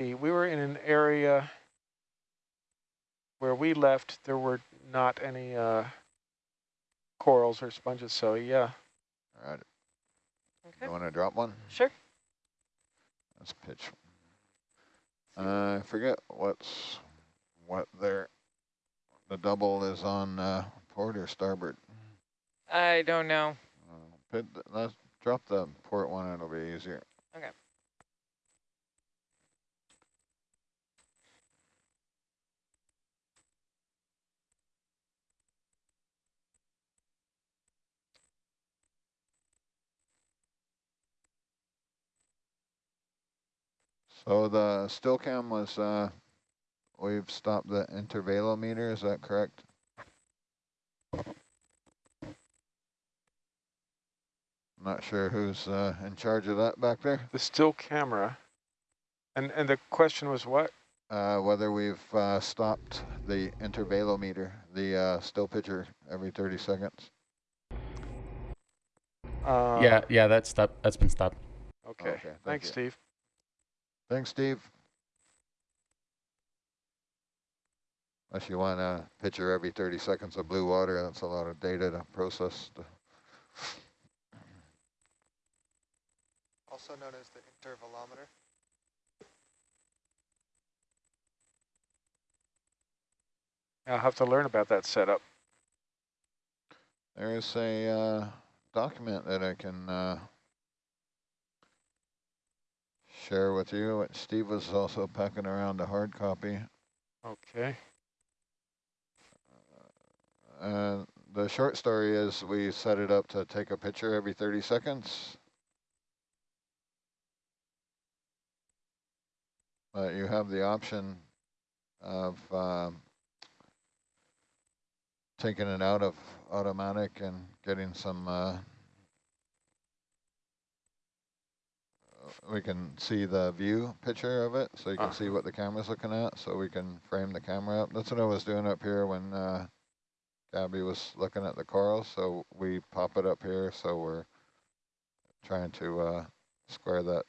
We were in an area where we left, there were not any uh, corals or sponges, so yeah. All right. Okay. You want to drop one? Sure. Let's pitch. Uh, I forget what's what there. The double is on uh, port or starboard. I don't know. Uh, pit, let's drop the port one. It'll be easier. Okay. So the still cam was, uh, we've stopped the intervalometer, is that correct? Not sure who's uh, in charge of that back there. The still camera. And, and the question was what? Uh, whether we've uh, stopped the intervalometer, the uh, still picture every 30 seconds. Uh, yeah, yeah, that's stopped. That's been stopped. Okay, Okay, thank thanks, you. Steve. Thanks, Steve. Unless you want a picture every 30 seconds of blue water, that's a lot of data to process. to- also known as the intervalometer. I'll have to learn about that setup. There's a uh, document that I can uh, share with you. Steve was also packing around a hard copy. Okay. Uh, the short story is we set it up to take a picture every 30 seconds. But you have the option of um, taking it out of automatic and getting some, uh, we can see the view picture of it, so you can see Uh-huh. what the camera's looking at, so we can frame the camera up. That's what I was doing up here when uh, Gabby was looking at the corals, so we pop it up here, so we're trying to uh, square that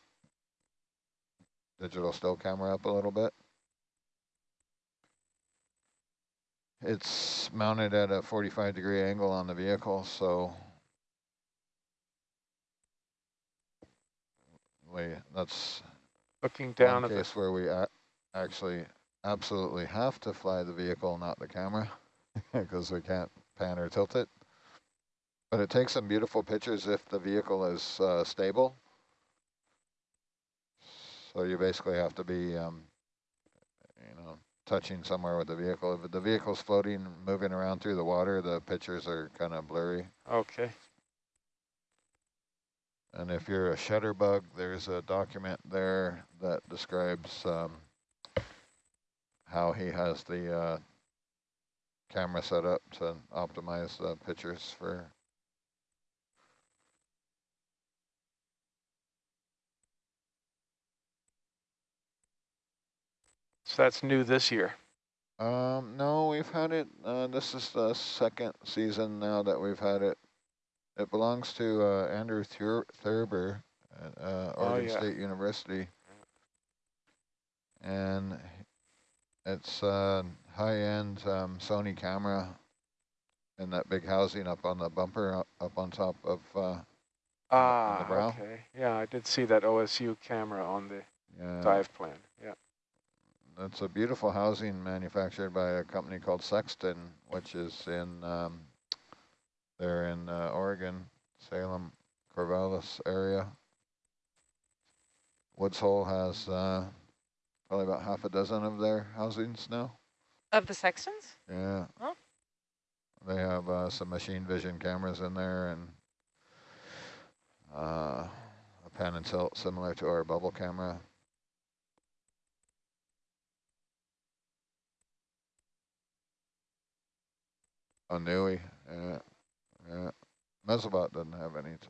digital still camera up a little bit. It's mounted at a 45 degree angle on the vehicle, so we, that's Looking down at the, case where we actually absolutely have to fly the vehicle, not the camera, because we can't pan or tilt it. But it takes some beautiful pictures if the vehicle is uh, stable. So you basically have to be, um, you know, touching somewhere with the vehicle. If the vehicle's floating, moving around through the water, the pictures are kind of blurry. okay. And if you're a shutterbug, there's a document there that describes um, how he has the uh, camera set up to optimize the pictures for. So that's new this year. Um, no, we've had it. Uh, this is the second season now that we've had it. It belongs to uh, Andrew Thur Thurber at uh, Oh, Oregon yeah. State University. And it's a high-end um, Sony camera in that big housing up on the bumper, up, up on top of, uh, Ah, okay. Yeah, I did see that OSU camera on the yeah, dive plan. Yeah. it's a beautiful housing manufactured by a company called Sexton, which is in, um, they're in uh, Oregon, Salem, Corvallis area. Woods Hole has uh, probably about half a dozen of their housings now. Of the Sextons? Yeah. Oh. They have uh, some machine vision cameras in there and uh, a pan and tilt similar to our bubble camera. A Nui, yeah, yeah. Mesobot doesn't have any. To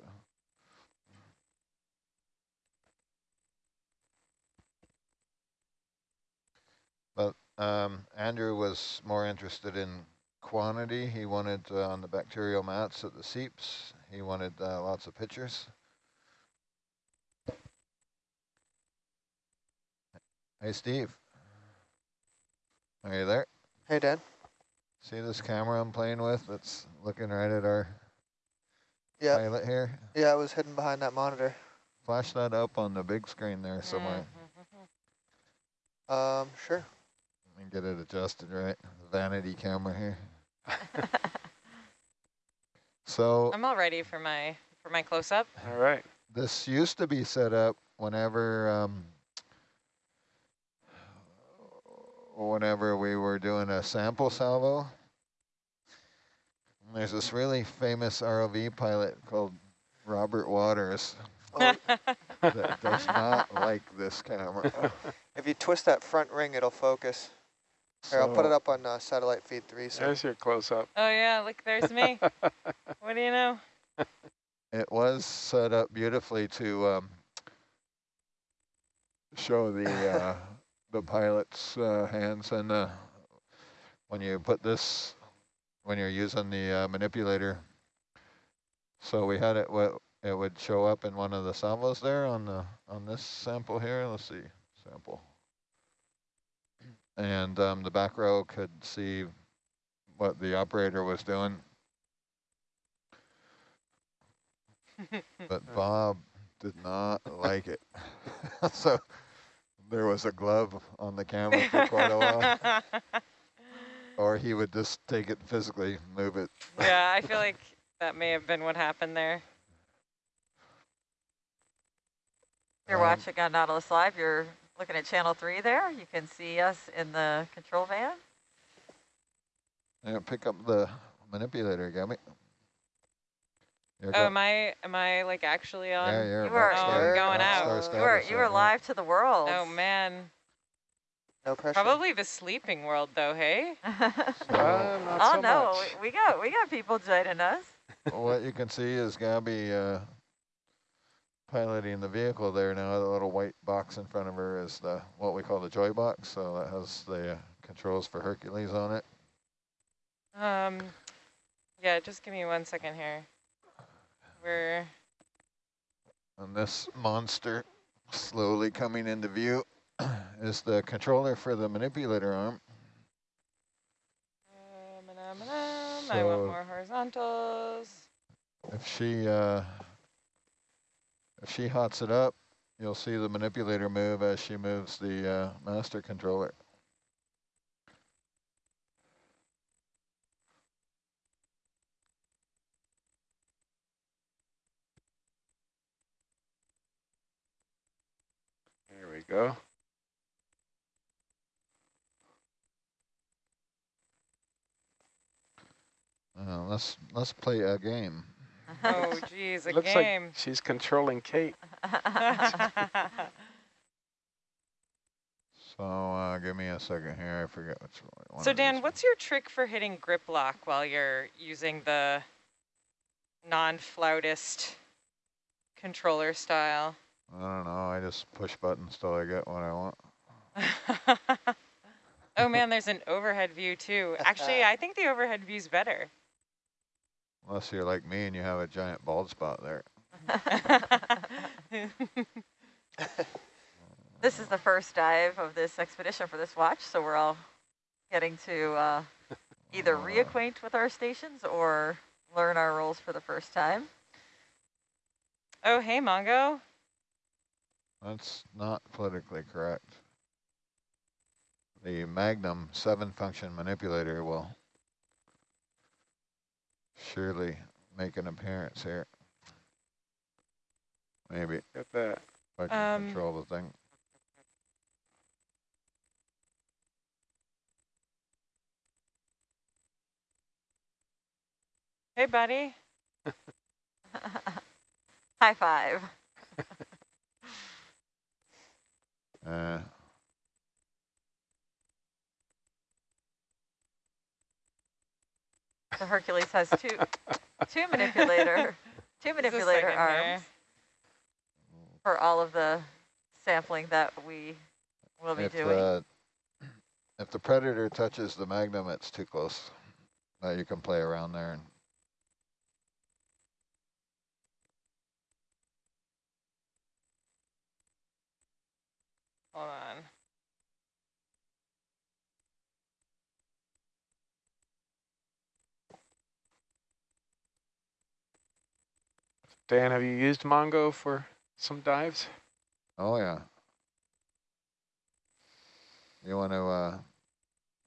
but um, Andrew was more interested in quantity. He wanted uh, on the bacterial mats at the seeps. He wanted uh, lots of pictures. Hey, Steve. Are you there? Hey, Dan. See this camera I'm playing with that's looking right at our Yeah, pilot here? yeah, I was hidden behind that monitor. Flash that up on the big screen there somewhere Um, sure. Let me get it adjusted right. Vanity camera here. So I'm all ready for my for my close up. All right. this used to be set up whenever um, whenever we were doing a sample salvo. And There's this really famous ROV pilot called Robert Waters Oh, that does not like this camera. if you twist that front ring, it'll focus. Here, I'll put it up on uh, satellite feed three. So There's your close-up. oh yeah, look, there's me. what do you know? It was set up beautifully to um, show the uh, the pilot's uh, hands, and uh, when you put this, when you're using the uh, manipulator, so we had it. What it would show up in one of the salvos there on the on this sample here. Let's see, sample, and um, the back row could see what the operator was doing. but Bob did not like it. so there was a glove on the camera for quite a while, or he would just take it physically, move it. yeah, I feel like that may have been what happened there. You're Um, watching on Nautilus Live. You're looking at channel three there. You can see us in the control van. Yeah, pick up the manipulator, got me. Oh, go. am I am I like actually on? yeah, you're You about are- Oh, I'm going about out. start You are status you right are now. live to the world. Oh man, no pressure. probably the sleeping world though. Hey. So Uh, not oh so no, much. we we got we got people joining us. what you can see is Gabby uh, piloting the vehicle there now. The little white box in front of her is the what we call the joy box. So that has the uh, controls for Hercules on it. Um, yeah, just give me one second here. We're And this monster slowly coming into view is the controller for the manipulator arm. um, um, um, I want So- more horizontals. If she uh, if she hots it up, you'll see the manipulator move as she moves the uh, master controller. Go. Uh, let's let's play a game. Oh, geez, a Looks game. like she's controlling Kate. So uh, give me a second here. I forget which one. so Dan, is. what's your trick for hitting grip lock while you're using the non-flautist controller style? I don't know. I just push buttons till I get what I want. oh man, there's an overhead view too. Actually, I think the overhead view's better. Unless you're like me and you have a giant bald spot there. this is the first dive of this expedition for this watch, so we're all getting to uh, either Uh, reacquaint with our stations or learn our roles for the first time. oh, hey, Mongo. That's not politically correct. The Magnum 7 function manipulator will surely make an appearance here. Maybe if Get that. I can Um, control the thing. Hey, buddy. High five. Uh, So Hercules has two two manipulator two manipulator arms for all of the sampling that we will be if, doing. the, if the Predator touches the Magnum, it's too close. Uh, you can play around there. And Hold on. Dan, have you used Mongo for some dives? Oh, yeah. You want to uh,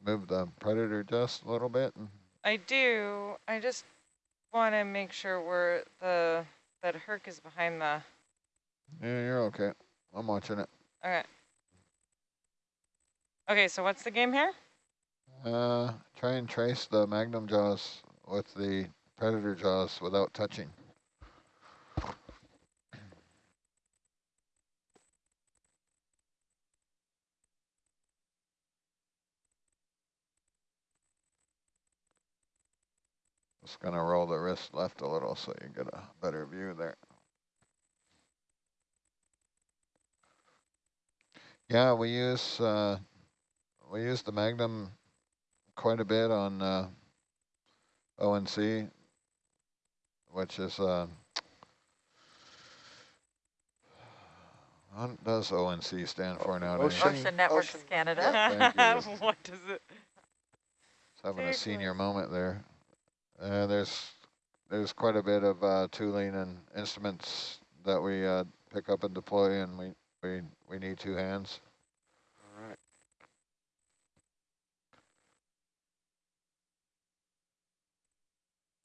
move the predator just a little bit? I do. I just want to make sure we're the that Herc is behind the. Yeah, you're okay. I'm watching it. All right. Okay. So what's the game here? Uh, try and trace the magnum jaws with the predator jaws without touching. Just gonna roll the wrist left a little so you get a better view there. Yeah, we use uh, we use the Magnum quite a bit on uh, ONC, which is uh, what does ONC stand for nowadays? Ocean- Ocean Networks Ocean- Canada. thank what does it? Just having a senior close. moment there. Uh, there's there's quite a bit of uh, tooling and instruments that we uh, pick up and deploy, and we we we need two hands.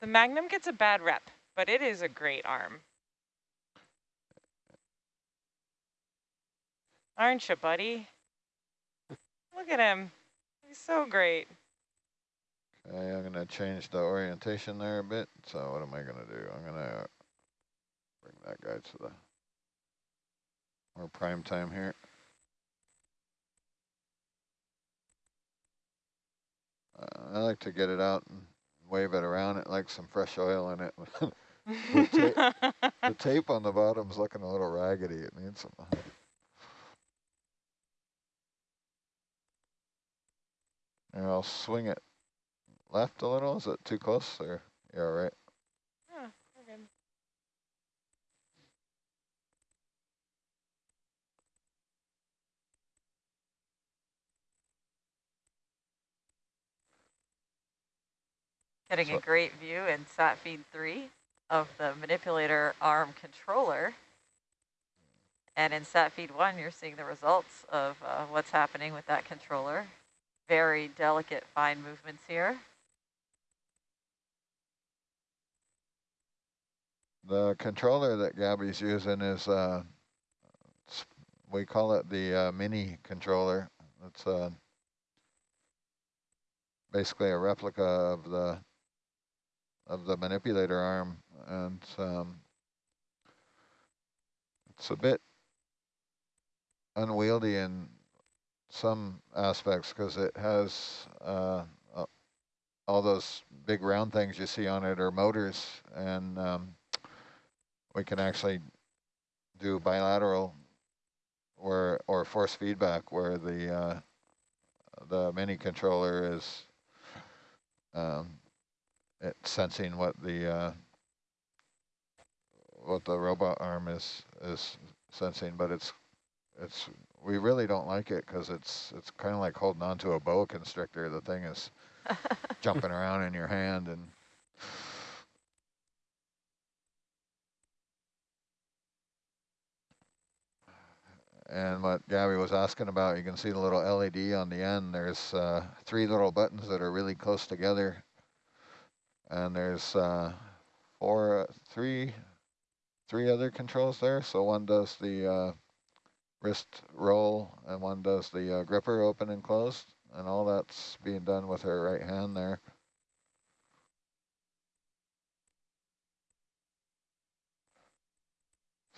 The Magnum gets a bad rep, but it is a great arm. Aren't you, buddy? Look at him. He's so great. Okay, I'm gonna change the orientation there a bit. So what am I gonna do? I'm gonna bring that guy to the more prime time here. Uh, I like to get it out and wave it around. It like some fresh oil in it. the tape on the bottom's looking a little raggedy. It needs some. And I'll swing it left a little. Is it too close or you're all right? Yeah, we're good. Getting a great view in sat feed three of the manipulator arm controller. And in sat feed one, you're seeing the results of uh, what's happening with that controller. Very delicate, fine movements here. The controller that Gabby's using is, uh, we call it the uh, mini controller. It's uh, basically a replica of the of the manipulator arm, and um, it's a bit unwieldy in some aspects because it has uh, all those big round things you see on it are motors, and um, we can actually do bilateral or or force feedback where the uh, the mini controller is um, sensing what the uh, what the robot arm is is sensing, but it's it's we really don't like it because it's it's kind of like holding on to a boa constrictor. The thing is jumping around in your hand and And what Gabby was asking about, you can see the little LED on the end. There's uh, three little buttons that are really close together. And there's uh, four, three, three other controls there. So one does the uh, wrist roll and one does the uh, gripper open and close. And all that's being done with her right hand there.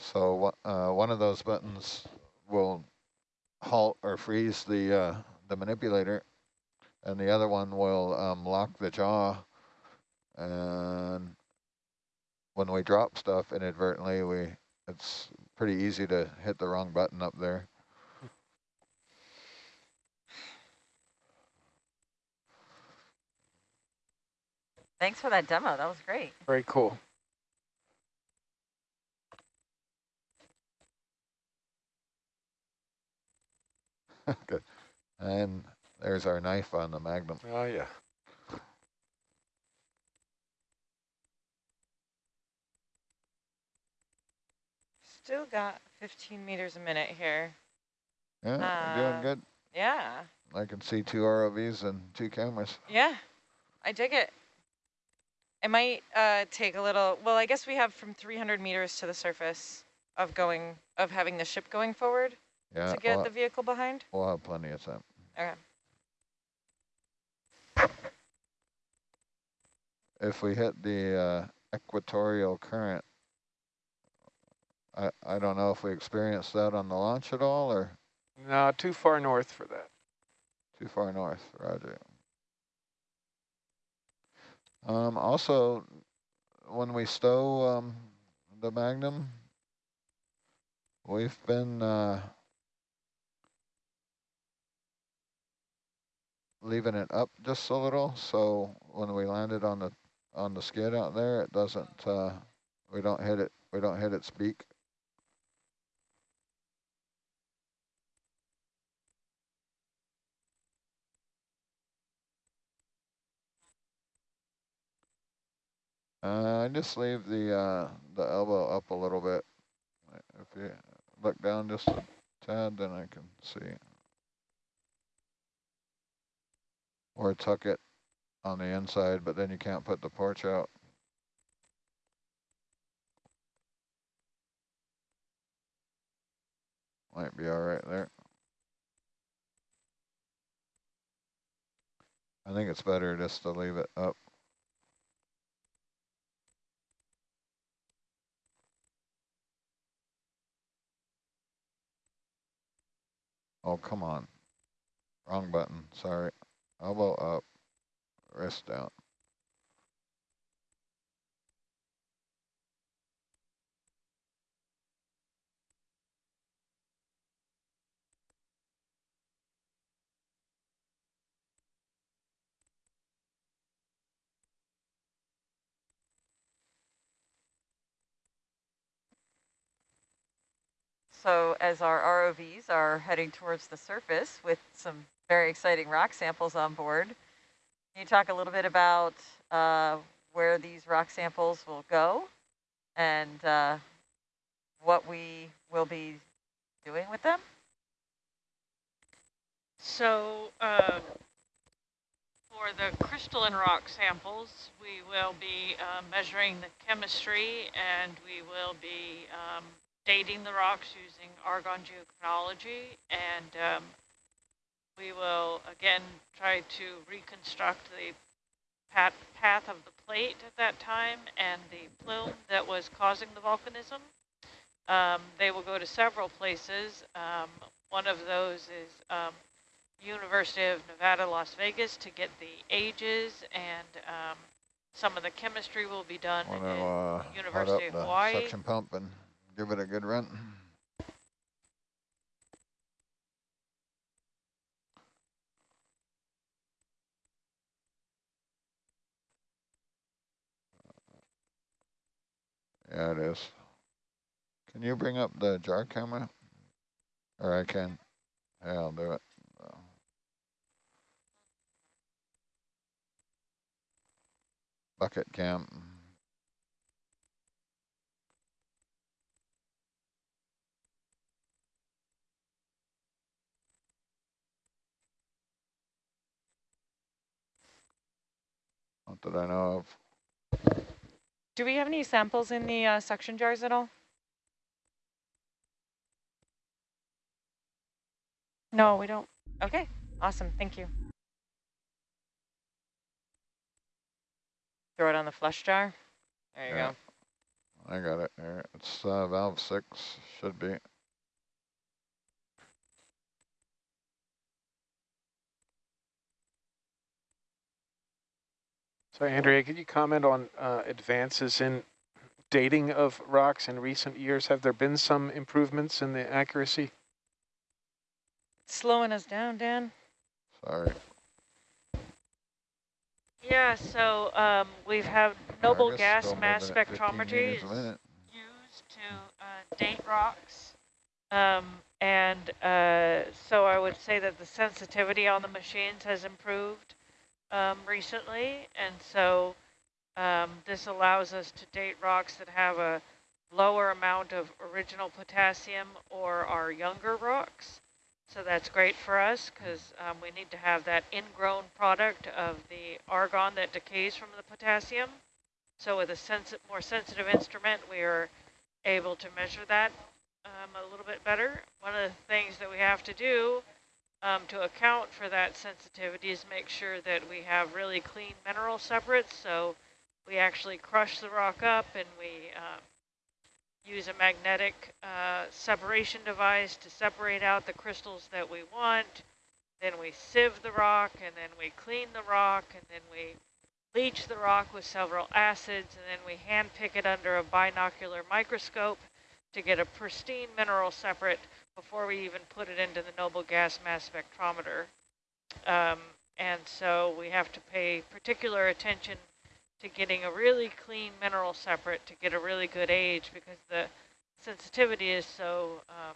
So uh, one of those buttons will halt or freeze the uh, the manipulator, and the other one will um, lock the jaw. And when we drop stuff inadvertently, we it's pretty easy to hit the wrong button up there. Thanks for that demo. That was great. Very cool. Good. And there's our knife on the Magnum. Oh, yeah. Still got 15 meters a minute here. Yeah, you're Uh, doing good. Yeah, I can see two ROVs and two cameras. yeah, I dig it. It might uh, take a little, well, I guess we have from 300 meters to the surface of going, of having the ship going forward Yeah, to get we'll, the vehicle behind. we'll have plenty of time. Okay. If we hit the uh, equatorial current, I, I don't know if we experienced that on the launch at all or No, too far north for that. too far north, roger. Um, also, when we stow um, the Magnum, we've been uh, leaving it up just a little, so when we landed on the on the skid out there, it doesn't. Uh, we don't hit it. We don't hit its beak. Uh, I just leave the uh, the elbow up a little bit. If you look down just a tad, then I can see. Or tuck it on the inside, but then you can't put the porch out. Might be all right there. I think it's better just to leave it up. Oh, come on. Wrong button, sorry. Elbow up, wrist down. So as our ROVs are heading towards the surface with some very exciting rock samples on board, can you talk a little bit about uh, where these rock samples will go and uh, what we will be doing with them? So uh, for the crystalline rock samples, we will be uh, measuring the chemistry and we will be um, dating the rocks using argon geochronology. And um, we will, again, try to reconstruct the pat path of the plate at that time and the plume that was causing the volcanism. Um, they will go to several places. Um, one of those is um, University of Nevada, Las Vegas to get the ages and um, some of the chemistry will be done to uh, University of Hawaii. suction pump and give it a good run. Yeah, it is. Can you bring up the jar camera? Or I can. Yeah, I'll do it. Bucket cam. That I know of. Do we have any samples in the uh, suction jars at all? No, we don't. Okay, awesome, thank you. Throw it on the flush jar. There you Yeah. go. I got it there. It's uh, valve six, should be. So Andrea, could you comment on uh, advances in dating of rocks in recent years? Have there been some improvements in the accuracy? Slowing us down, Dan. Sorry. Yeah, so um, we've had noble gas mass moving at 15 spectrometry meters a minute. used to uh, date rocks. Um, and uh, so I would say that the sensitivity on the machines has improved um, recently. And so um, this allows us to date rocks that have a lower amount of original potassium or our younger rocks. So that's great for us because um, we need to have that ingrown product of the argon that decays from the potassium. So with a sensi more sensitive instrument, we are able to measure that um, a little bit better. One of the things that we have to do um, to account for that sensitivity is make sure that we have really clean mineral separates. So we actually crush the rock up and we uh, use a magnetic uh, separation device to separate out the crystals that we want. Then we sieve the rock and then we clean the rock and then we leach the rock with several acids and then we hand pick it under a binocular microscope to get a pristine mineral separate before we even put it into the noble gas mass spectrometer. Um, and so we have to pay particular attention to getting a really clean mineral separate to get a really good age because the sensitivity is so um,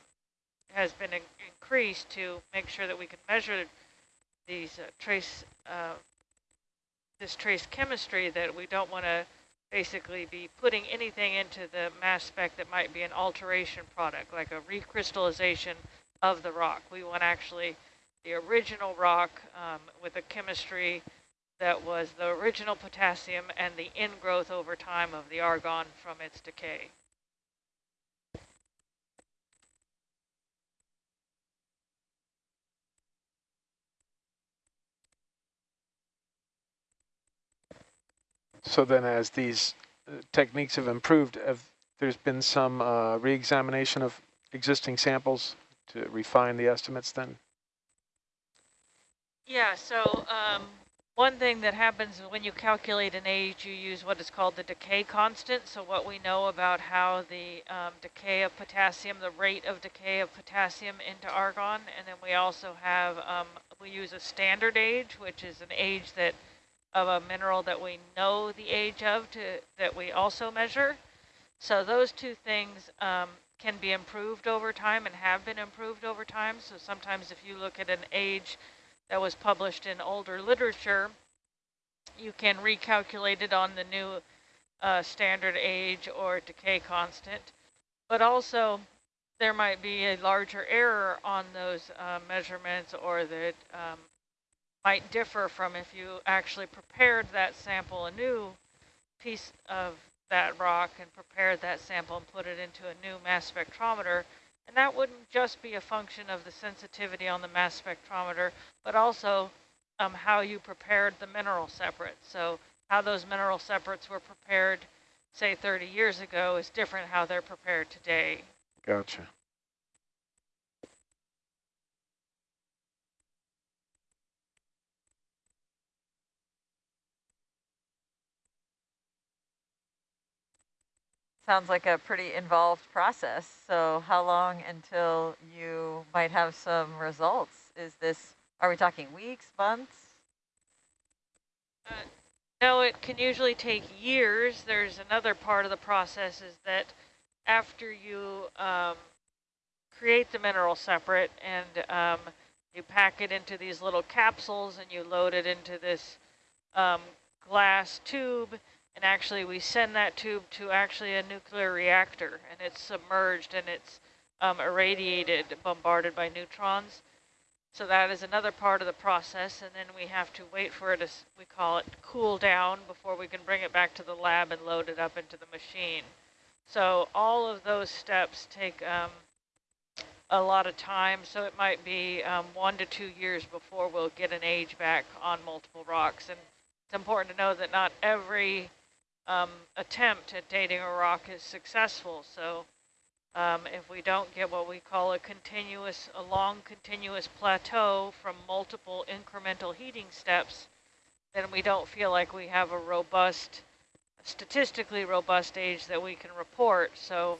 has been in increased to make sure that we can measure these uh, trace uh, this trace chemistry that we don't want to basically be putting anything into the mass spec that might be an alteration product, like a recrystallization of the rock. We want actually the original rock um, with a chemistry that was the original potassium and the ingrowth over time of the argon from its decay. So then as these uh, techniques have improved, have there's been some uh, re-examination of existing samples to refine the estimates then? Yeah, so um, one thing that happens when you calculate an age, you use what is called the decay constant. So what we know about how the um, decay of potassium, the rate of decay of potassium into argon, and then we also have, um, we use a standard age, which is an age that of a mineral that we know the age of to that we also measure. So those two things um, can be improved over time and have been improved over time. So sometimes if you look at an age that was published in older literature, you can recalculate it on the new uh, standard age or decay constant. But also there might be a larger error on those uh, measurements or that um, might differ from if you actually prepared that sample, a new piece of that rock and prepared that sample and put it into a new mass spectrometer. And that wouldn't just be a function of the sensitivity on the mass spectrometer, but also um, how you prepared the mineral separates. So how those mineral separates were prepared, say 30 years ago, is different how they're prepared today. Gotcha. Sounds like a pretty involved process. So how long until you might have some results? Is this, are we talking weeks, months? Uh, no, it can usually take years. There's another part of the process is that after you um, create the mineral separate and um, you pack it into these little capsules and you load it into this um, glass tube, and actually we send that tube to actually a nuclear reactor and it's submerged and it's um, irradiated, bombarded by neutrons. So that is another part of the process and then we have to wait for it to, we call it cool down before we can bring it back to the lab and load it up into the machine. So all of those steps take um, a lot of time. So it might be um, one to two years before we'll get an age back on multiple rocks. And it's important to know that not every um, attempt at dating a rock is successful. So um, if we don't get what we call a continuous, a long continuous plateau from multiple incremental heating steps, then we don't feel like we have a robust, statistically robust age that we can report. So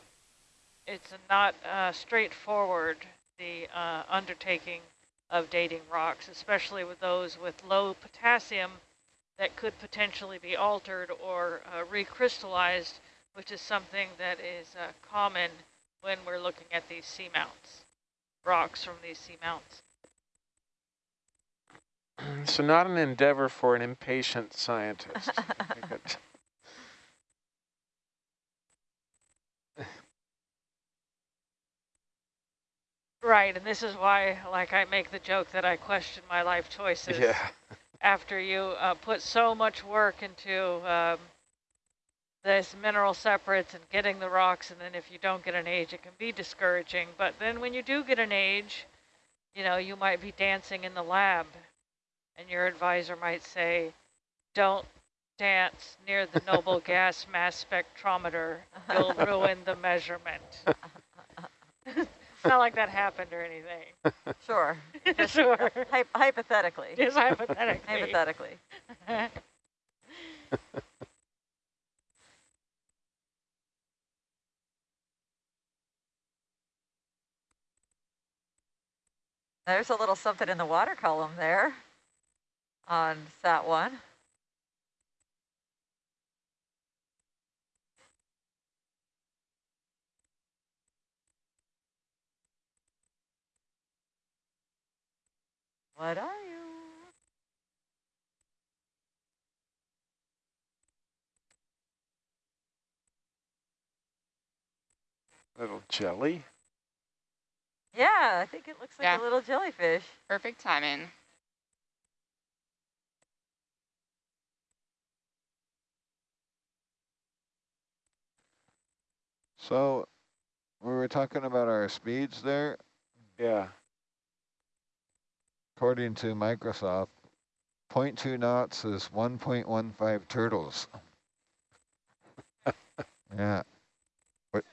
it's not uh, straightforward, the uh, undertaking of dating rocks, especially with those with low potassium that could potentially be altered or uh, recrystallized, which is something that is uh, common when we're looking at these seamounts, rocks from these seamounts. So not an endeavor for an impatient scientist. right, and this is why, like, I make the joke that I question my life choices. Yeah. After you uh, put so much work into um, this mineral separates and getting the rocks, and then if you don't get an age, it can be discouraging. But then when you do get an age, you know, you might be dancing in the lab, and your advisor might say, don't dance near the noble gas mass spectrometer. You'll ruin the measurement. It's not like that happened or anything. Sure. sure. Hy hypothetically. Just hypothetically. Hypothetically. There's a little something in the water column there on sat one. What are you? Little jelly. Yeah, I think it looks like Yeah. a little jellyfish. Perfect timing. So we were talking about our speeds there. Yeah. According to Microsoft, 0.2 knots is 1.15 turtles. yeah. What?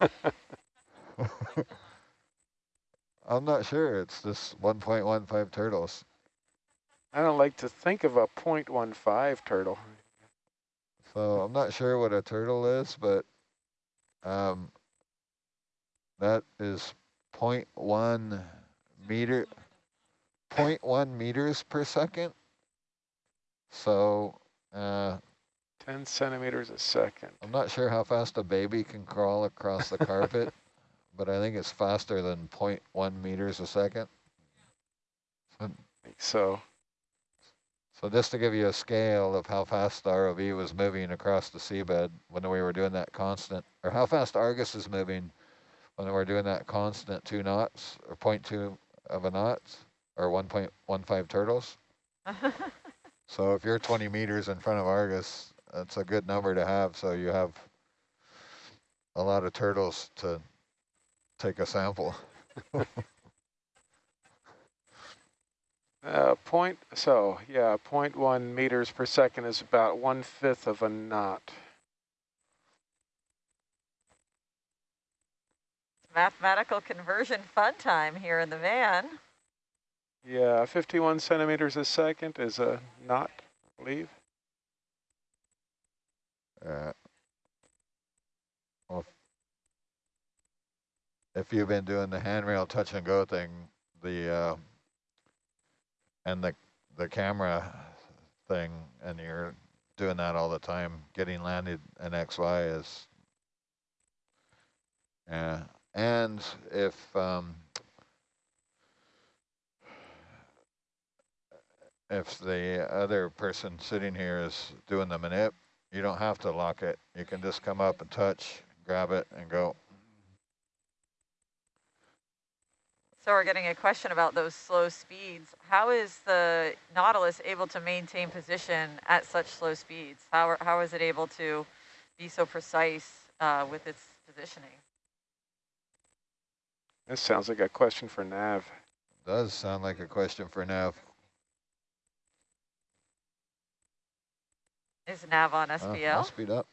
I'm not sure. It's just 1.15 turtles. I don't like to think of a 0.15 turtle. So I'm not sure what a turtle is, but um, that is 0.1 meter, 0.1 meters per second. So uh, 10 centimeters a second. I'm not sure how fast a baby can crawl across the carpet, but I think it's faster than 0.1 meters a second. So So just to give you a scale of how fast the ROV was moving across the seabed when we were doing that constant, or how fast Argus is moving when we were doing that constant two knots, or 0.2 of a knots, or 1.15 turtles. So if you're 20 meters in front of Argus, that's a good number to have, so you have a lot of turtles to take a sample. Uh, point, so yeah, 0.1 meters per second is about one fifth of a knot. Mathematical conversion fun time here in the van. Yeah, 51 centimeters a second is a knot, I believe. Uh, well, if you've been doing the handrail touch and go thing, the uh, and the the camera thing, and you're doing that all the time, getting landed in XY is, yeah. And if um, if the other person sitting here is doing the manip, you don't have to lock it. You can just come up and touch, grab it, and go. So we're getting a question about those slow speeds. How is the Nautilus able to maintain position at such slow speeds? How, are, how is it able to be so precise uh, with its positioning? This sounds like a question for Nav. Does sound like a question for Nav. Is Nav on SPL? I'll speed up.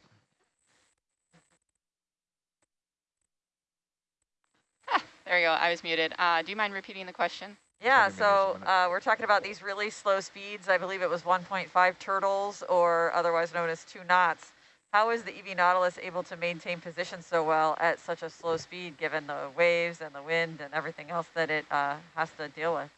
There you go. I was muted. Uh, do you mind repeating the question? Yeah, 20 meters a so uh, we're talking about these really slow speeds. I believe it was 1.5 turtles, or otherwise known as two knots. How is the EV Nautilus able to maintain position so well at such a slow speed, given the waves and the wind and everything else that it uh, has to deal with?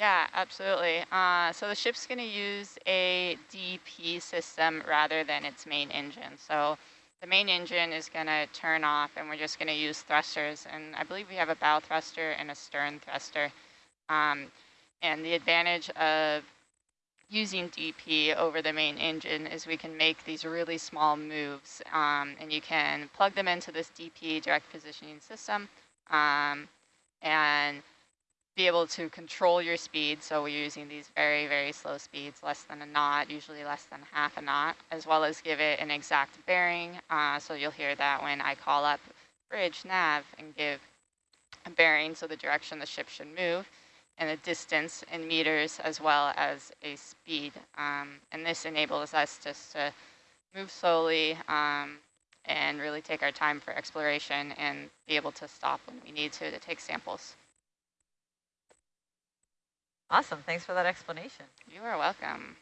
Yeah, absolutely. Uh, so the ship's going to use a DP system rather than its main engine. So the main engine is going to turn off and we're just going to use thrusters. And I believe we have a bow thruster and a stern thruster. Um, and the advantage of using DP over the main engine is we can make these really small moves um, and you can plug them into this DP direct positioning system. Um, and be able to control your speed. So we're using these very, very slow speeds, less than a knot, usually less than half a knot, as well as give it an exact bearing. Uh, so you'll hear that when I call up bridge nav and give a bearing, so the direction the ship should move, and a distance in meters as well as a speed. Um, and this enables us just to move slowly um, and really take our time for exploration and be able to stop when we need to to take samples. Awesome. Thanks for that explanation. You are welcome.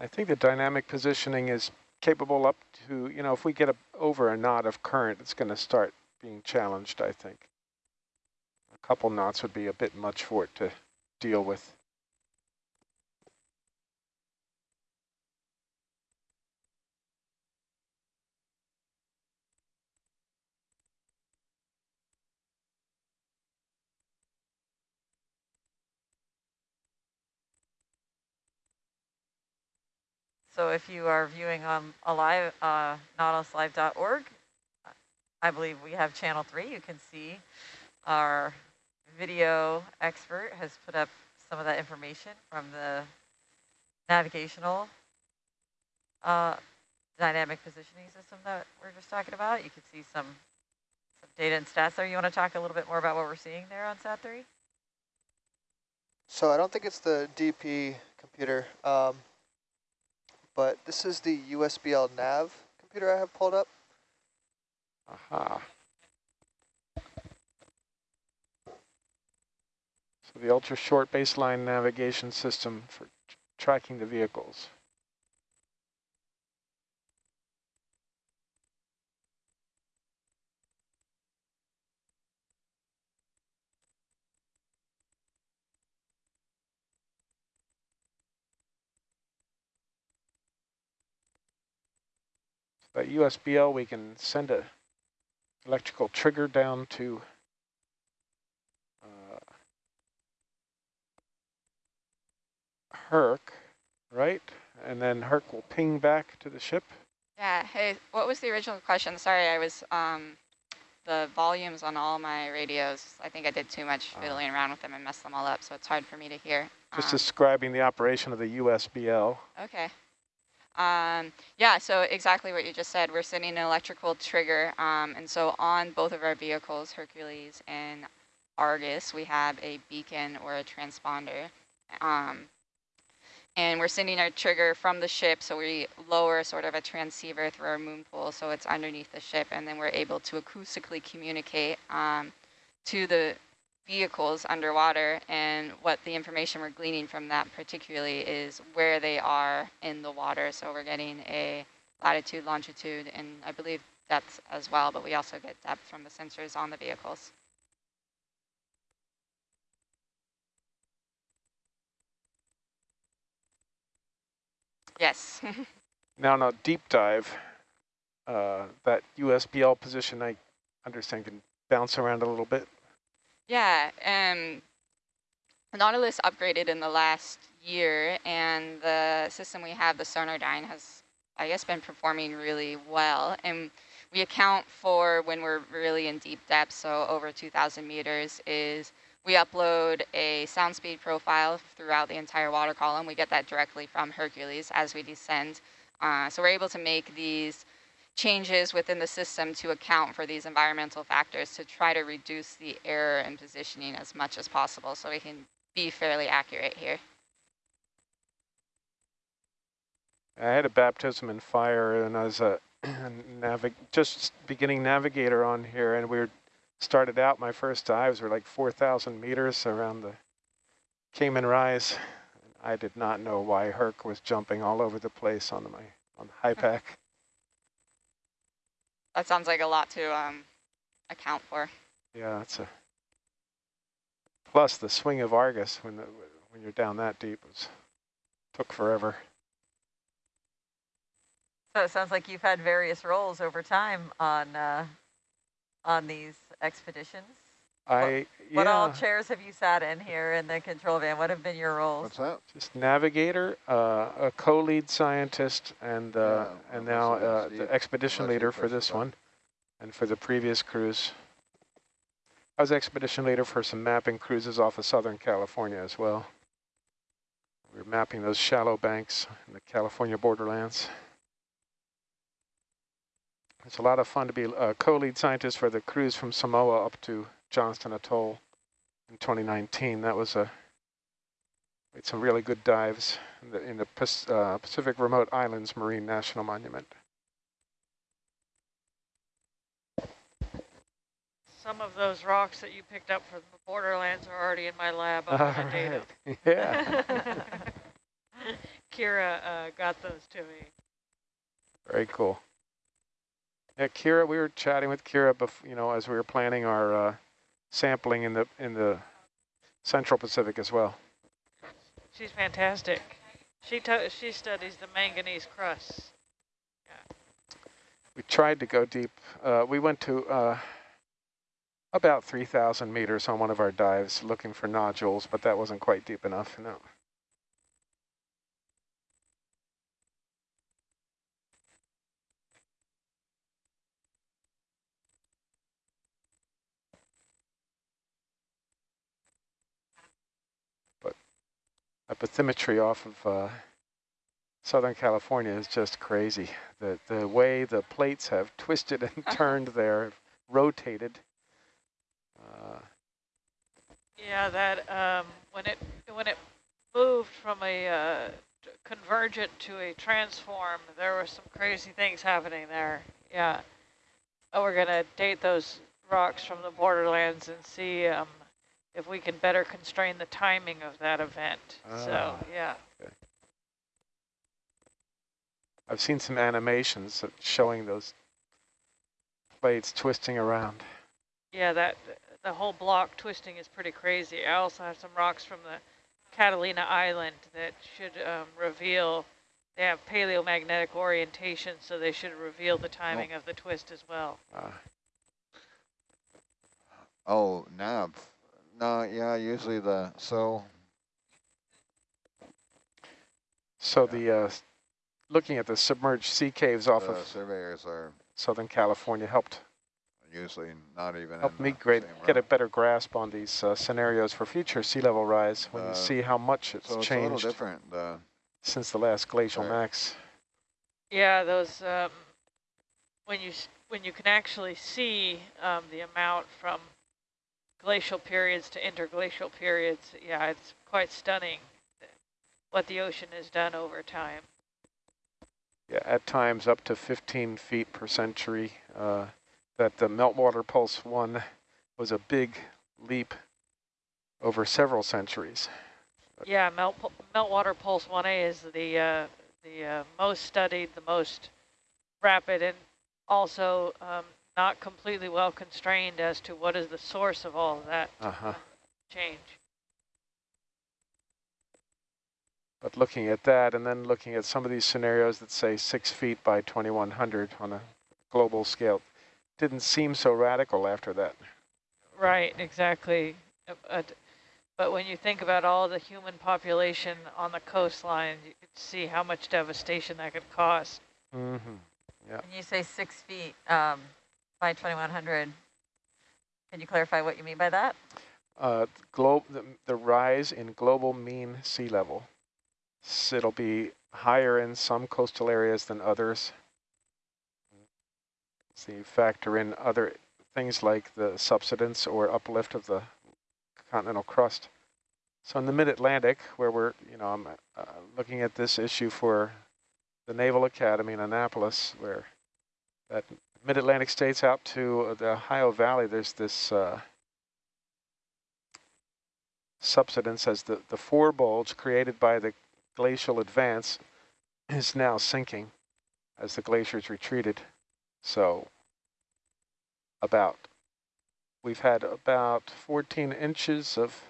I think the dynamic positioning is capable up to, you know, if we get a, over a knot of current, it's going to start being challenged, I think. Couple knots would be a bit much for it to deal with. So if you are viewing on alive, uh, nautiluslive.org, I believe we have channel three. You can see our video expert has put up some of that information from the navigational uh, dynamic positioning system that we're just talking about. You can see some, some data and stats there. You want to talk a little bit more about what we're seeing there on SAT-3? So I don't think it's the DP computer, um, but this is the USBL nav computer I have pulled up. Aha. So the ultra short baseline navigation system for tracking the vehicles. That USBL, we can send a electrical trigger down to Herc, right? And then Herc will ping back to the ship. Yeah, hey, what was the original question? Sorry, I was, um, the volumes on all my radios, I think I did too much Ah. fiddling around with them and messed them all up, so it's hard for me to hear. Just Um, describing the operation of the USBL. Okay. Um, yeah, so exactly what you just said. We're sending an electrical trigger. Um, and so on both of our vehicles, Hercules and Argus, we have a beacon or a transponder. Um, and we're sending our trigger from the ship, so we lower sort of a transceiver through our moon pool, so it's underneath the ship, and then we're able to acoustically communicate um, to the vehicles underwater and what the information we're gleaning from that particularly is where they are in the water. So we're getting a latitude, longitude, and I believe depth as well, but we also get depth from the sensors on the vehicles. Yes. Now, no, deep dive, uh, that USBL position, I understand can bounce around a little bit. Yeah, um, Nautilus upgraded in the last year, and the system we have, the Sonardyne, has, I guess, been performing really well. And we account for when we're really in deep depth, so over 2,000 meters, is we upload a sound speed profile throughout the entire water column. We get that directly from Hercules as we descend. Uh, so we're able to make these changes within the system to account for these environmental factors to try to reduce the error in positioning as much as possible so we can be fairly accurate here. I had a baptism in fire and I was a just beginning navigator on here and we were started out my first dives were like 4,000 meters around the Cayman Rise. I did not know why Herc was jumping all over the place on my on the HiPAP. That sounds like a lot to um, account for. Yeah, it's a plus the swing of Argus when the, when you're down that deep was took forever. So it sounds like you've had various roles over time on uh, on these expeditions? I, What all yeah, chairs have you sat in here in the control van? What have been your roles? What's that? just navigator, uh, a co-lead scientist, and, uh, Yeah, and now must have been uh, the expedition leader for this the one and for the previous cruise. I was expedition leader for some mapping cruises off of Southern California as well. We were mapping those shallow banks in the California borderlands. It's a lot of fun to be a co-lead scientist for the cruise from Samoa up to Johnston Atoll in 2019. That was a made some really good dives in the, in the uh, Pacific Remote Islands Marine National Monument. Some of those rocks that you picked up from the borderlands are already in my lab. All gonna date 'em. right. Yeah, Kira uh, got those to me. very cool. Yeah, Kira, we were chatting with Kira, bef- you know, as we were planning our uh, sampling in the in the Central Pacific as well. She's fantastic. She to- she studies the manganese crusts. We tried to go deep. Uh, we went to uh, about 3,000 meters on one of our dives looking for nodules, but that wasn't quite deep enough. No. Bathymetry off of uh, Southern California is just crazy. The the way the plates have twisted and turned there, rotated. Uh, Yeah, that um, when it when it moved from a uh, convergent to a transform, there were some crazy things happening there. Yeah, oh, we're gonna date those rocks from the borderlands and see um, if we can better constrain the timing of that event. So Ah. yeah, I've seen some animations showing those plates twisting around. yeah, that the whole block twisting is pretty crazy. I also have some rocks from the Catalina Island that should um, reveal. They have paleomagnetic orientation, so they should reveal the timing of the twist as well. Uh, Oh, nav. No, yeah, usually the, so, so the uh, looking at the submerged sea caves off the of surveyors are Southern California helped usually not even helped in me great same get a better grasp on these uh, scenarios for future sea level rise when Uh, you see how much it's So it's a little changed different, the, since the last glacial Right. max. Yeah, those um, when you when you can actually see um, the amount from glacial periods to interglacial periods, yeah, it's quite stunning what the ocean has done over time. Yeah, at times up to 15 feet per century. Uh, that the meltwater pulse one was a big leap over several centuries. Yeah, melt meltwater pulse 1A is the uh, the uh, most studied, the most rapid, and also um, not completely well constrained as to what is the source of all of that Uh-huh. change. But looking at that and then looking at some of these scenarios that say six feet by 2100 on a global scale, didn't seem so radical after that. Right, exactly. Uh, But, but when you think about all the human population on the coastline, you could see how much devastation that could cause. Mm-hmm. Yeah. When you say six feet um, by 2100, can you clarify what you mean by that? Uh, glo the, the rise in global mean sea level. S it'll be higher in some coastal areas than others. So you factor in other things like the subsidence or uplift of the continental crust. So in the mid-Atlantic, where we're, you know, I'm uh, looking at this issue for the Naval Academy in Annapolis, where that mid-Atlantic states out to the Ohio Valley, there's this uh, subsidence as the, the forebulge created by the glacial advance is now sinking as the glaciers retreated. So about, we've had about 14 inches of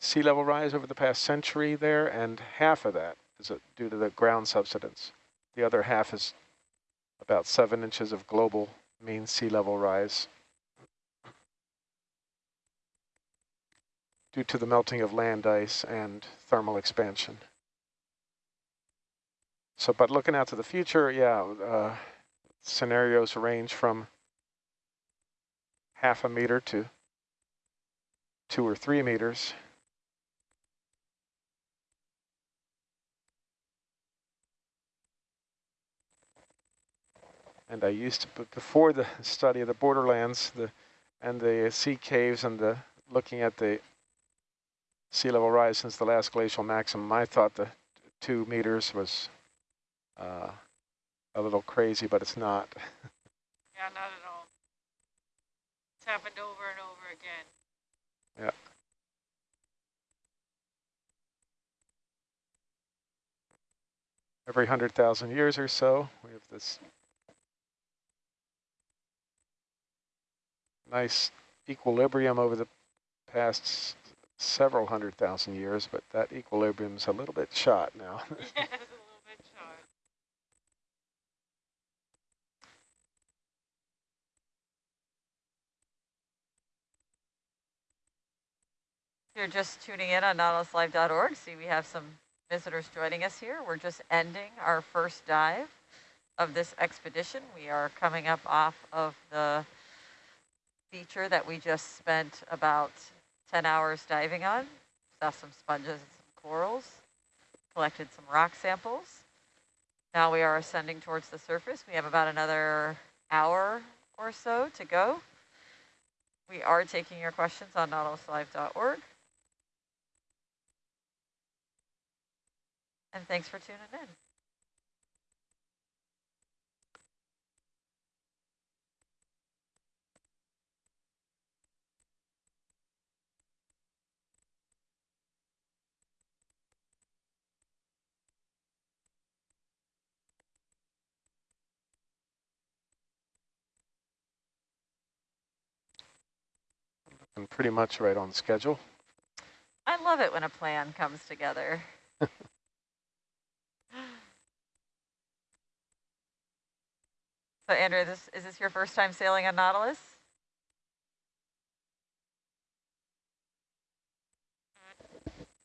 sea level rise over the past century there, and half of that is uh, due to the ground subsidence. The other half is about seven inches of global mean sea level rise. due to the melting of land ice and thermal expansion. So, but looking out to the future, yeah, uh, scenarios range from half a meter to two or three meters. And I used to, but before the study of the borderlands, the and the sea caves and the looking at the sea level rise since the last glacial maximum, I thought the two meters was uh, a little crazy, but it's not. Yeah, not at all. It's happened over and over again. Yeah. Every 100,000 years or so, we have this nice equilibrium over the past several hundred thousand years, but that equilibrium's a little bit shot now. If you're just tuning in on nautiluslive.org, see we have some visitors joining us here. We're just ending our first dive of this expedition. We are coming up off of the feature that we just spent about 10 hours diving on. Saw some sponges and some corals, collected some rock samples. Now we are ascending towards the surface. We have about another hour or so to go. We are taking your questions on nautiluslive.org. And thanks for tuning in. And pretty much right on schedule. I love it when a plan comes together. so Andrew, this is this your first time sailing on Nautilus?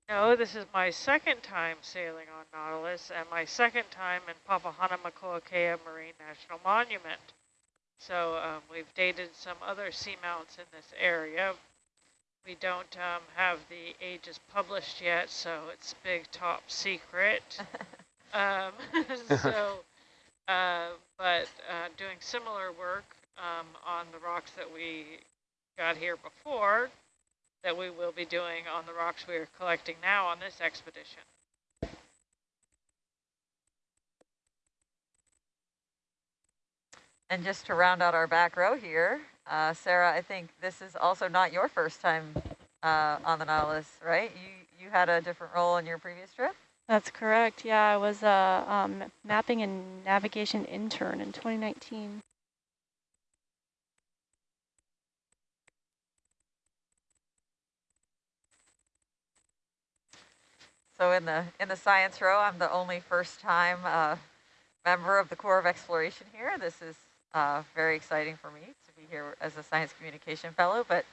No, this is my second time sailing on Nautilus and my second time in Papahanaumokuakea Marine National Monument. So um, we've dated some other seamounts in this area. We don't um, have the ages published yet, so it's big top secret. um, so, uh, but uh, doing similar work um, on the rocks that we got here before, that we will be doing on the rocks we are collecting now on this expedition. And just to round out our back row here, uh, Sarah, I think this is also not your first time uh, on the Nautilus, right? You you had a different role in your previous trip? That's correct. Yeah, I was a um, mapping and navigation intern in 2019. So in the in the science row, I'm the only first time uh, member of the Corps of Exploration here. This is uh, very exciting for me to be here as a science communication fellow, but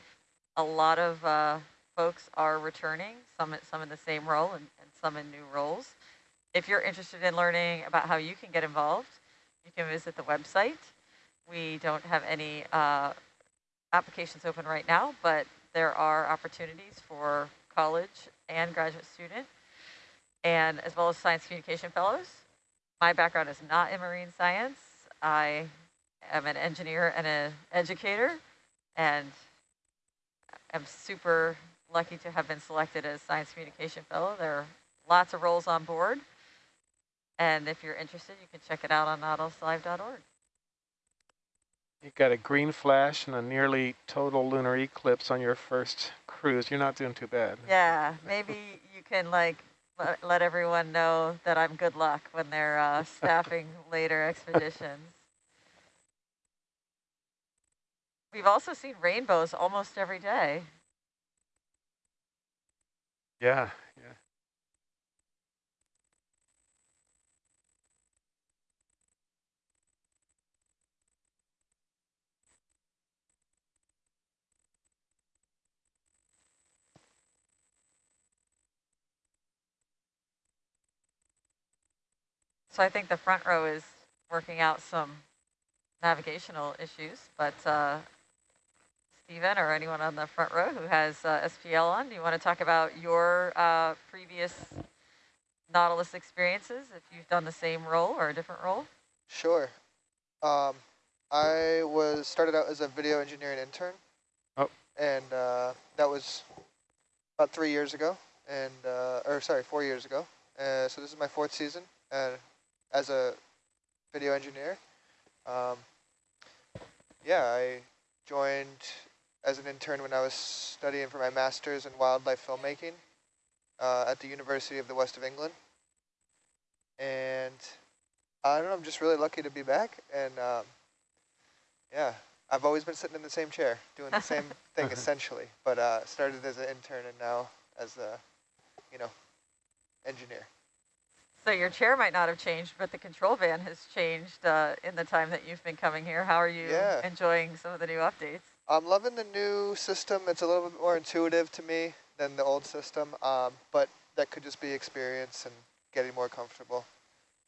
a lot of uh, folks are returning, some, some in the same role and, and some in new roles. If you're interested in learning about how you can get involved, you can visit the website. We don't have any uh, applications open right now, but there are opportunities for college and graduate student, and as well as science communication fellows. My background is not in marine science. I am an engineer and an educator, and I'm super lucky to have been selected as science communication fellow. There are lots of roles on board. And if you're interested, you can check it out on nautiluslive.org. You got a green flash and a nearly total lunar eclipse on your first cruise. You're not doing too bad. Yeah, maybe you can like let, let everyone know that I'm good luck when they're uh, staffing later expeditions. We've also seen rainbows almost every day. Yeah, yeah. So I think the front row is working out some navigational issues, but uh, Stephen or anyone on the front row who has uh, SPL on, do you want to talk about your uh, previous Nautilus experiences, if you've done the same role or a different role? Sure. Um, I was started out as a video engineering intern. Oh. And uh, that was about three years ago, and uh, or sorry, four years ago. Uh, so this is my fourth season uh, as a video engineer. Um, yeah, I joined as an intern when I was studying for my master's in wildlife filmmaking uh, at the University of the West of England. And I don't know, I'm just really lucky to be back. And um, yeah, I've always been sitting in the same chair doing the same thing essentially, but uh, started as an intern and now as a, you know, engineer. So your chair might not have changed, but the control van has changed uh, in the time that you've been coming here. How are you Yeah. enjoying some of the new updates? I'm loving the new system. It's a little bit more intuitive to me than the old system, um, but that could just be experience and getting more comfortable.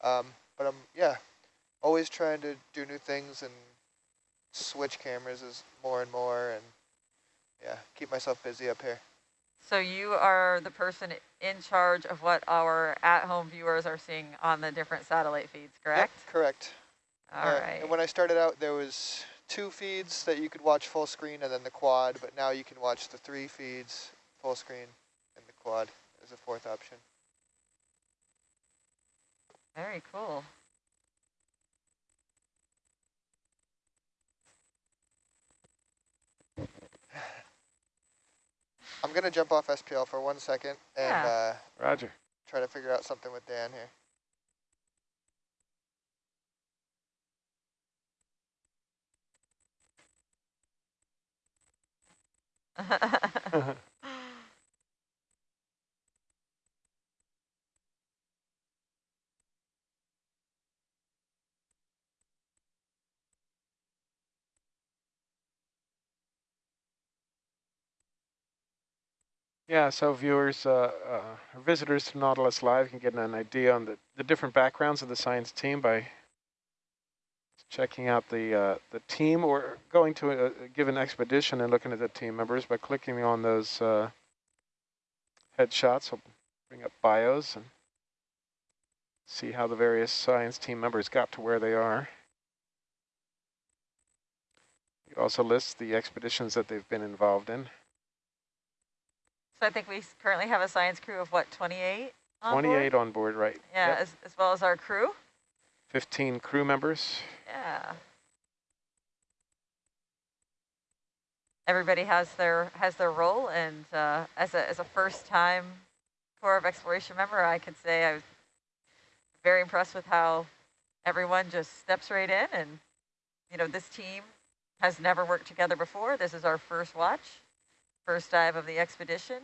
Um, but I'm, yeah, always trying to do new things and switch cameras is more and more and yeah, keep myself busy up here. So you are the person in charge of what our at-home viewers are seeing on the different satellite feeds, correct? Yep, correct. All Uh, right. And when I started out, there was two feeds that you could watch full screen and then the quad, but now you can watch the three feeds full screen and the quad as a fourth option. Very cool. I'm going to jump off SPL for one second and Yeah. uh, Roger. try to figure out something with Dan here. Yeah, so viewers, uh, uh, or visitors to Nautilus Live can get an idea on the, the different backgrounds of the science team by checking out the uh, the team or going to a, a given expedition and looking at the team members by clicking on those uh, headshots. I'll bring up bios and see how the various science team members got to where they are. It also lists the expeditions that they've been involved in. so I think we currently have a science crew of what, 28 on board? 28 on board, right? Yeah, Yep. as, as well as our crew. 15 crew members. Yeah. Everybody has their has their role, and uh, as a as a first time Corps of Exploration member, I could say I was very impressed with how everyone just steps right in, and you know this team has never worked together before. This is our first watch, first dive of the expedition,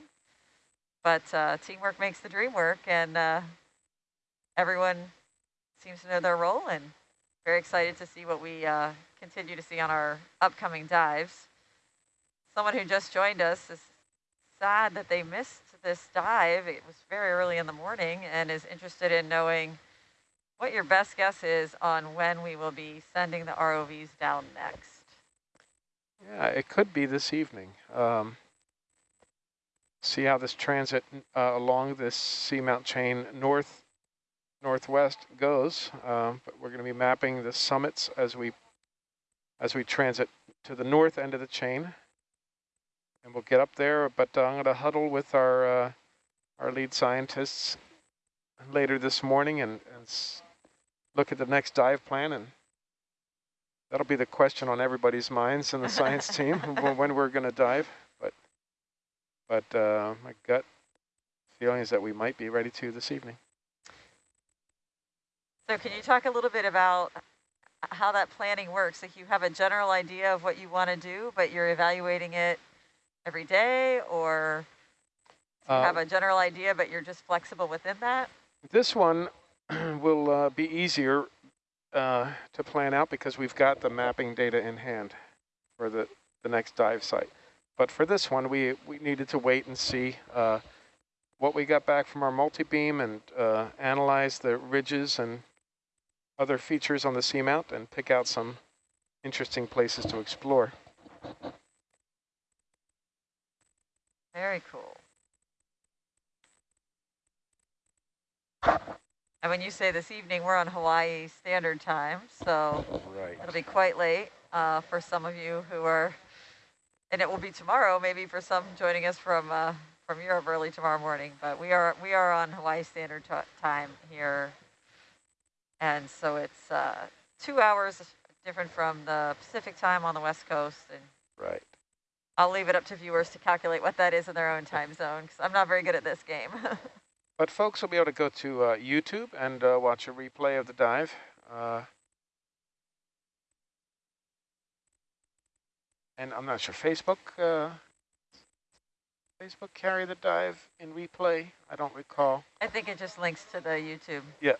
but uh, teamwork makes the dream work, and uh, everyone seems to know their role and very excited to see what we uh, continue to see on our upcoming dives. Someone who just joined us is sad that they missed this dive. It was very early in the morning and is interested in knowing what your best guess is on when we will be sending the ROVs down next. Yeah, it could be this evening. Um, see how this transit uh, along this seamount chain north northwest goes. Um, but we're going to be mapping the summits as we as we transit to the north end of the chain, and we'll get up there. But uh, I'm going to huddle with our uh, our lead scientists later this morning and, and s- look at the next dive plan and. That'll be the question on everybody's minds in the science team when when we're going to dive. But but uh, my gut feeling is that we might be ready to this evening. So can you talk a little bit about how that planning works? Like you have a general idea of what you want to do, but you're evaluating it every day, or you Uh, have a general idea, but you're just flexible within that? This one will uh, be easier uh, to plan out because we've got the mapping data in hand for the, the next dive site. But for this one, we, we needed to wait and see uh, what we got back from our multi-beam and uh, analyze the ridges and other features on the seamount and pick out some interesting places to explore. Very cool. And when you say this evening, we're on Hawaii Standard Time, so Right. it'll be quite late uh, for some of you who are, and it will be tomorrow, maybe for some joining us from uh, from Europe early tomorrow morning. But we are we are on Hawaii Standard Ti- Time here, and so it's uh, two hours different from the Pacific Time on the West Coast, and Right. I'll leave it up to viewers to calculate what that is in their own time zone because I'm not very good at this game. But folks will be able to go to uh, YouTube and uh, watch a replay of the dive. Uh, and I'm not sure, Facebook, uh, Facebook carry the dive in replay? I don't recall. I think it just links to the YouTube. Yeah.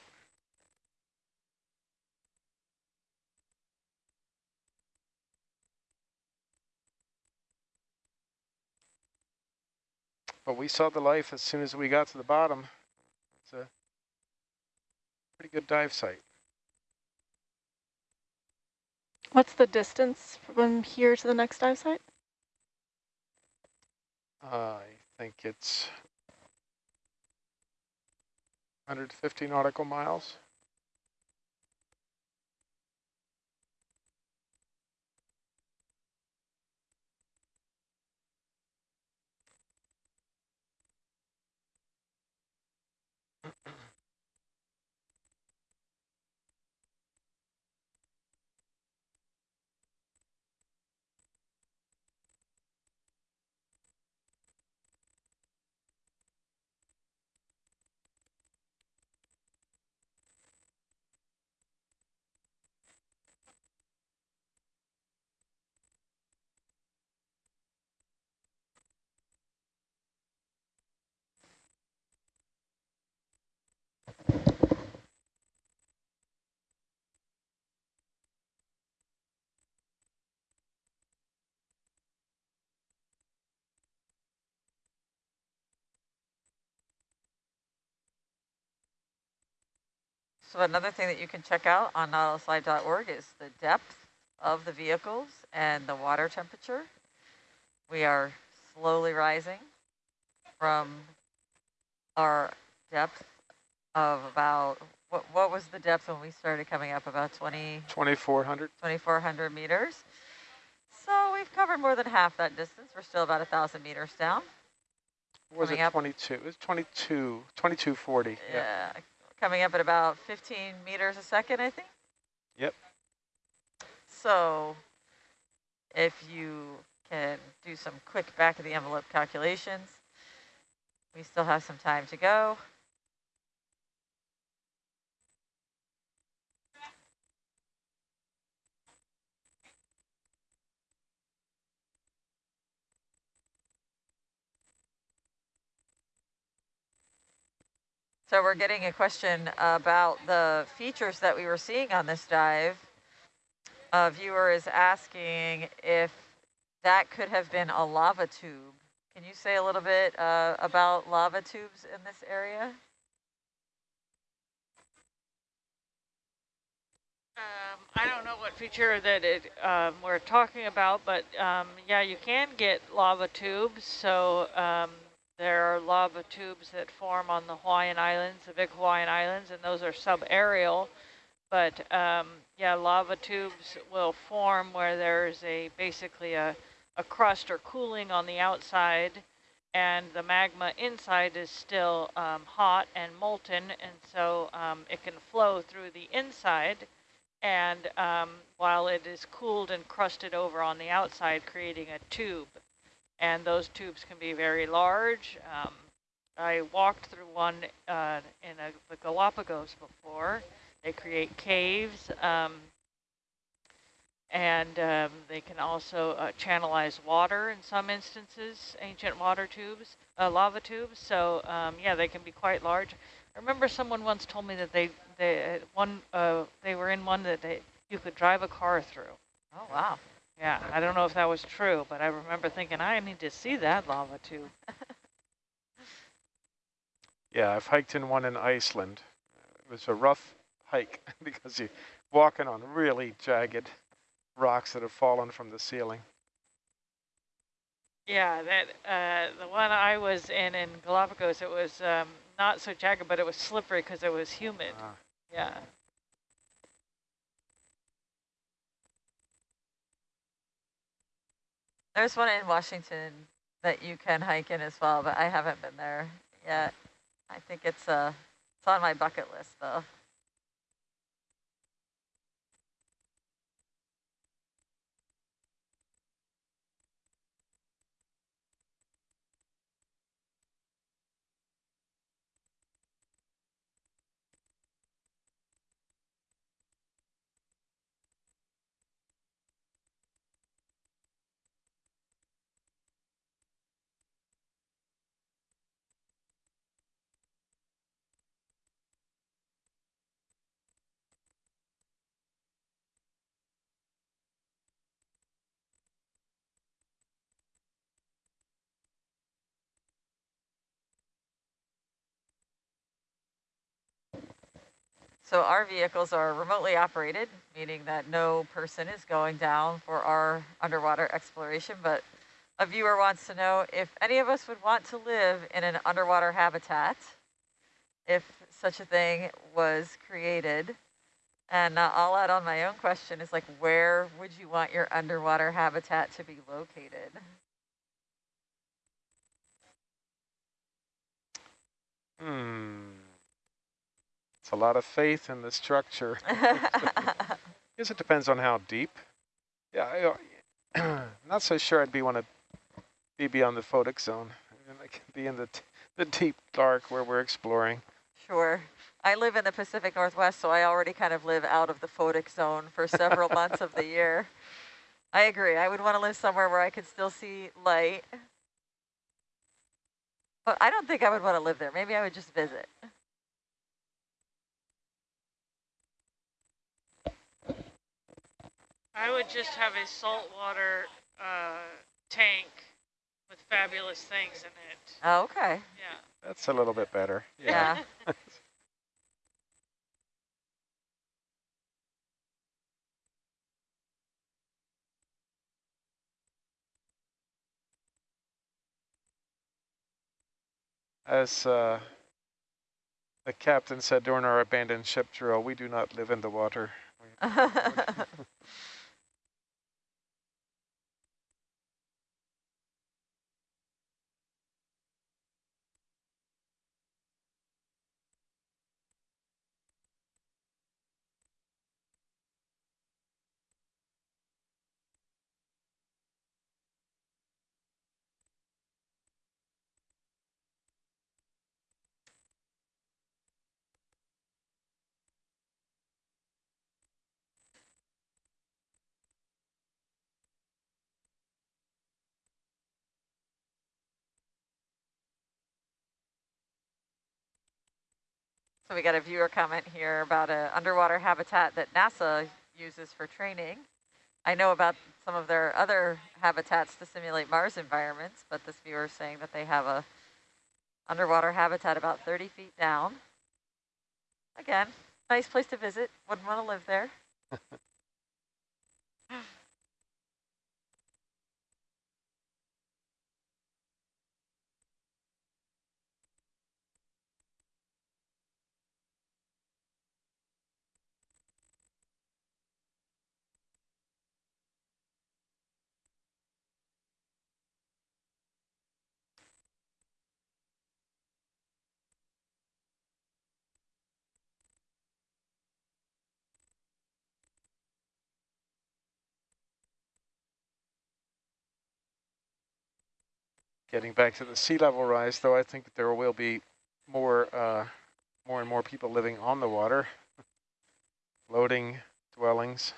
But we saw the life as soon as we got to the bottom. It's a pretty good dive site. What's the distance from here to the next dive site? I think it's 150 nautical miles. So another thing that you can check out on nautiluslive.org is the depth of the vehicles and the water temperature. We are slowly rising from our depth of about, what, what was the depth when we started coming up? About 20, 2,400. 2,400 meters. So we've covered more than half that distance. We're still about a 1,000 meters down. What was Coming it 22? It was 22, 2240. Yeah. Yeah, coming up at about 15 meters a second, I think. Yep. So if you can do some quick back of the envelope calculations, we still have some time to go. So we're getting a question about the features that we were seeing on this dive. A viewer is asking if that could have been a lava tube. Can you say a little bit uh, about lava tubes in this area? Um, I don't know what feature that it um, we're talking about, but um, yeah, you can get lava tubes. So um, there are lava tubes that form on the Hawaiian Islands, the big Hawaiian Islands, and those are subaerial. But um, yeah, lava tubes will form where there's a basically a, a crust or cooling on the outside, and the magma inside is still um, hot and molten, and so um, it can flow through the inside and um, while it is cooled and crusted over on the outside, creating a tube. And those tubes can be very large. Um, I walked through one uh, in a, the Galapagos before. They create caves, um, and um, they can also uh, channelize water in some instances, ancient water tubes, uh, lava tubes. So um, yeah, they can be quite large. I remember someone once told me that they they one uh, they were in one that they you could drive a car through. Oh, wow. Yeah, I don't know if that was true, but I remember thinking I need to see that lava tube. Yeah, I've hiked in one in Iceland. It was a rough hike because you're walking on really jagged rocks that have fallen from the ceiling. Yeah, that uh, the one I was in in Galapagos, it was um, not so jagged, but it was slippery because it was humid. Ah. Yeah. There's one in Washington that you can hike in as well, but I haven't been there yet. I think it's uh, it's on my bucket list though. So our vehicles are remotely operated, meaning that no person is going down for our underwater exploration, but a viewer wants to know if any of us would want to live in an underwater habitat, if such a thing was created. And uh, I'll add on my own question is like, where would you want your underwater habitat to be located? Hmm. It's a lot of faith in the structure. guess it depends on how deep. Yeah, I, uh, not so sure I'd be want to be beyond the photic zone. I mean, like be in the t the deep dark where we're exploring. Sure. I live in the Pacific Northwest, so I already kind of live out of the photic zone for several months of the year. I agree. I would want to live somewhere where I could still see light. But I don't think I would want to live there. Maybe I would just visit. I would just have a saltwater uh, tank with fabulous things in it. Oh, okay. Yeah. That's a little bit better. Yeah. As uh, the captain said during our abandoned ship drill, we do not live in the water. so we got a viewer comment here about an underwater habitat that NASA uses for training. I know about some of their other habitats to simulate Mars environments, but this viewer is saying that they have a underwater habitat about 30 feet down. Again, nice place to visit. Wouldn't want to live there. Getting back to the sea level rise, though, I think there will be more, uh, more and more people living on the water, floating dwellings.